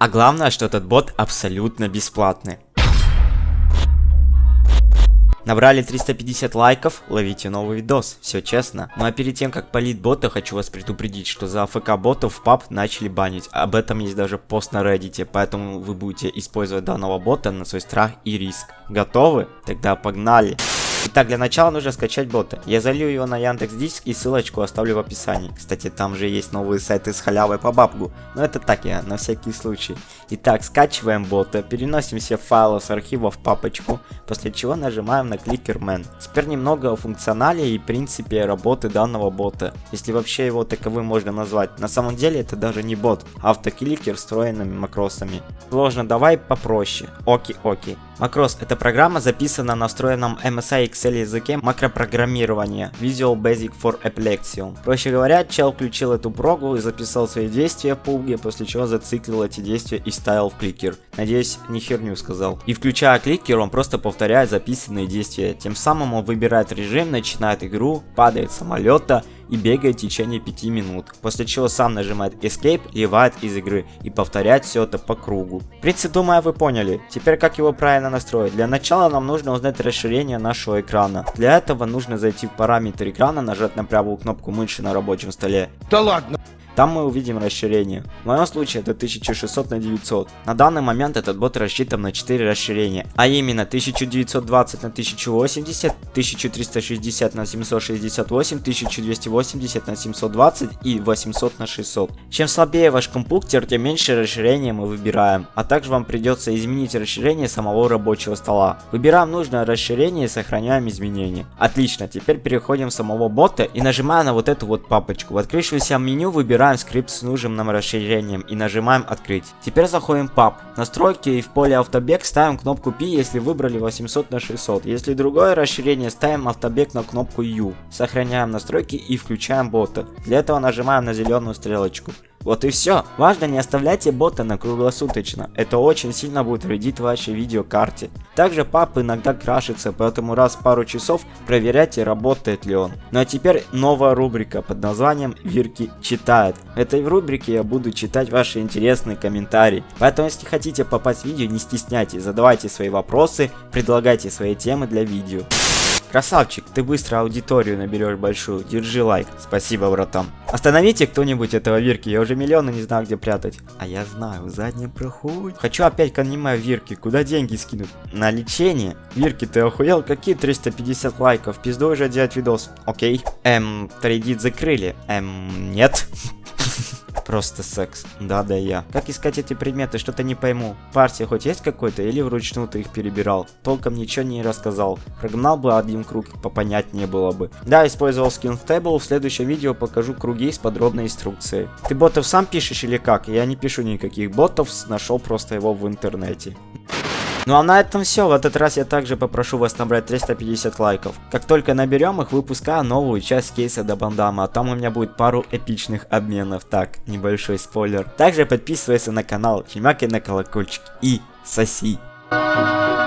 А главное, что этот бот абсолютно бесплатный. Набрали 350 лайков, ловите новый видос, все честно. Ну а перед тем как полить бота, хочу вас предупредить, что за АФК ботов в паб начали банить. Об этом есть даже пост на Reddit, поэтому вы будете использовать данного бота на свой страх и риск. Готовы? Тогда погнали! Итак, для начала нужно скачать бота. Я залью его на Яндекс Диск и ссылочку оставлю в описании. Кстати, там же есть новые сайты с халявой по бабку. Но это так я, на всякий случай. Итак, скачиваем бота, переносим все файлы с архива в папочку, после чего нажимаем на кликер Man. Теперь немного о функционале и принципе работы данного бота, если вообще его таковым можно назвать. На самом деле это даже не бот, а автокликер встроенными макросами. Сложно, давай попроще. Оки, оки. Macros – это программа, записана на встроенном MSI Excel языке макропрограммирования Visual Basic for Epilepsy. Проще говоря, чел включил эту прогу и записал свои действия в пулге, после чего зациклил эти действия и ставил в кликер. Надеюсь, не херню сказал. И включая кликер, он просто повторяет записанные действия. Тем самым он выбирает режим, начинает игру, падает самолета и бегает в течение 5 минут, после чего сам нажимает Escape и вывает из игры и повторяет все это по кругу. В принципе, думаю, вы поняли. Теперь как его правильно настроить? Для начала нам нужно узнать расширение нашего экрана. Для этого нужно зайти в параметр экрана, нажать на правую кнопку мыши на рабочем столе. Да ладно! Там мы увидим расширение. В моем случае это 1600 на 900. На данный момент этот бот рассчитан на 4 расширения, а именно 1920 на 1080, 1360 на 768, 1280 на 720 и 800 на 600. Чем слабее ваш компьютер, тем меньше расширения мы выбираем, а также вам придется изменить расширение самого рабочего стола. Выбираем нужное расширение и сохраняем изменения. Отлично, теперь переходим самого бота и нажимаем на вот эту вот папочку. В открывшемся меню выбираем Выбираем скрипт с нужным нам расширением и нажимаем открыть. Теперь заходим в паб. Настройки и в поле автобег ставим кнопку P, если выбрали 800 на 600. Если другое расширение, ставим автобег на кнопку U. Сохраняем настройки и включаем бота. Для этого нажимаем на зеленую стрелочку. Вот и все. Важно не оставляйте бота на круглосуточно. Это очень сильно будет вредить вашей видеокарте. Также пап иногда крашится, поэтому раз в пару часов проверяйте, работает ли он. Ну а теперь новая рубрика под названием Вирки читает. В этой рубрике я буду читать ваши интересные комментарии. Поэтому если хотите попасть в видео, не стесняйтесь, задавайте свои вопросы, предлагайте свои темы для видео. Красавчик, ты быстро аудиторию наберешь большую. Держи лайк. Спасибо, братан. Остановите кто-нибудь этого Вирки, я уже миллионы не знаю, где прятать. А я знаю, в заднем проходе. Хочу опять к аниме Вирки, куда деньги скинуть? На лечение? Вирки, ты охуел? Какие 350 лайков? Пизду уже делать видос. Окей. Эм, трейдит закрыли. Эм, нет. Просто секс. Да, да я. Как искать эти предметы, что-то не пойму. Партия хоть есть какой-то или вручную ты их перебирал? Толком ничего не рассказал. Прогнал бы один круг, попонятнее было бы. Да, использовал скин Table, в следующем видео покажу круги с подробной инструкцией. Ты ботов сам пишешь или как? Я не пишу никаких ботов, нашел просто его в интернете. Ну а на этом все. В этот раз я также попрошу вас набрать 350 лайков. Как только наберем их, выпускаю новую часть кейса до бандама. А там у меня будет пару эпичных обменов. Так, небольшой спойлер. Также подписывайся на канал, чемякай на колокольчик и соси. Thank you.